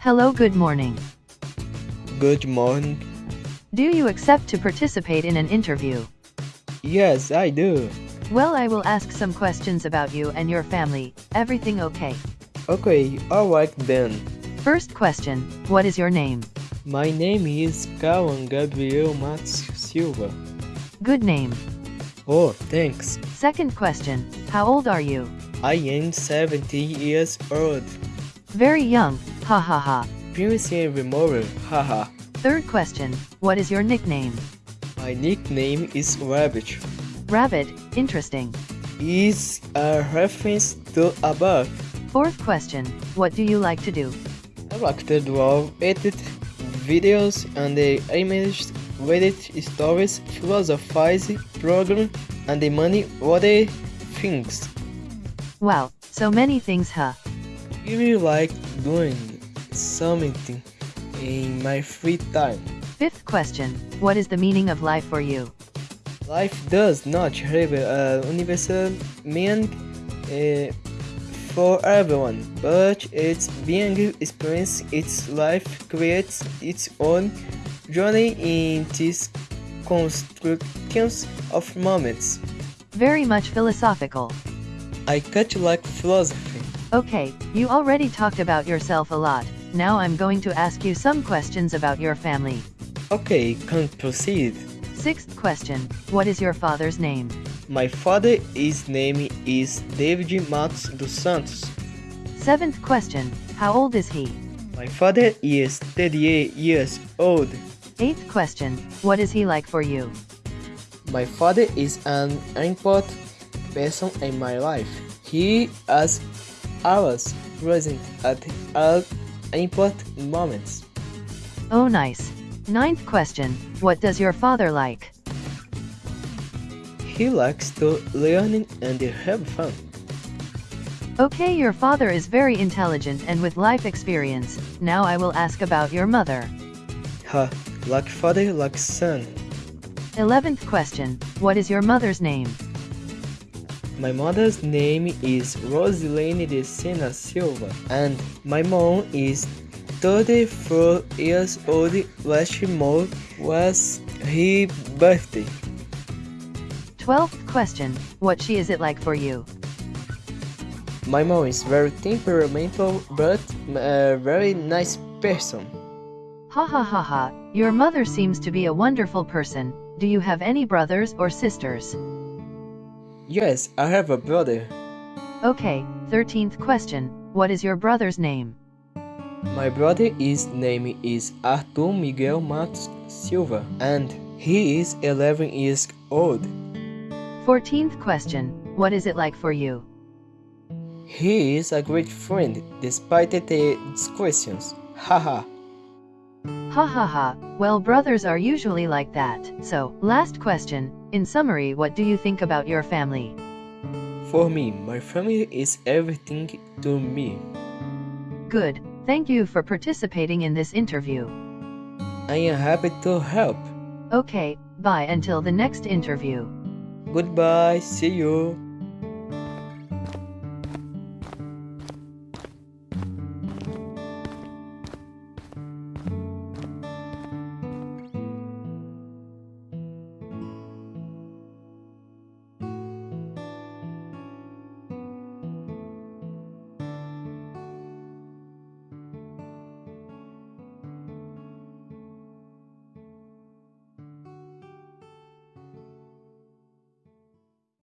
Hello, good morning. Good morning. Do you accept to participate in an interview? Yes, I do. Well, I will ask some questions about you and your family. Everything okay? Okay, alright then. First question What is your name? My name is Kawan Gabriel Matos Silva. Good name. Oh, thanks. Second question How old are you? I am 17 years old. Very young. Ha ha ha. Previously remover, haha. Third question What is your nickname? My nickname is Rabbit. Rabbit. Interesting. Is a reference to above. Fourth question What do you like to do? I like to draw, edit videos and the images, Reddit stories, philosophize, program, and the money other things. Wow, so many things, huh? I really like doing something in my free time. Fifth question What is the meaning of life for you? Life does not have a universal meaning uh, for everyone, but its being experience its life creates its own journey in these constructions of moments. Very much philosophical. I catch like philosophy. Okay, you already talked about yourself a lot. Now I'm going to ask you some questions about your family. Okay, can proceed. Sixth question What is your father's name? My father's name is David Matos dos Santos. Seventh question How old is he? My father is 38 years old. Eighth question What is he like for you? My father is an important person in my life. He is always present at all important moments. Oh, nice. Ninth question What does your father like? He likes to learn and have fun. Okay, your father is very intelligent and with life experience. Now I will ask about your mother. Ha, like father, like son. Eleventh question What is your mother's name? My mother's name is Rosilene de Sena Silva, and my mom is 34 years old. Last month was her birthday. Twelfth question What she is it like for you? My mom is very temperamental, but a very nice person. Ha ha ha ha, your mother seems to be a wonderful person. Do you have any brothers or sisters? Yes, I have a brother. Okay, 13th question. What is your brother's name? My brother's name is Arthur Miguel Matos Silva, and he is 11 years old. 14th question. What is it like for you? He is a great friend, despite the questions. Haha. Ha ha ha, well, brothers are usually like that. So, last question. In summary, what do you think about your family? For me, my family is everything to me. Good. Thank you for participating in this interview. I am happy to help. Okay, bye until the next interview. Goodbye, see you.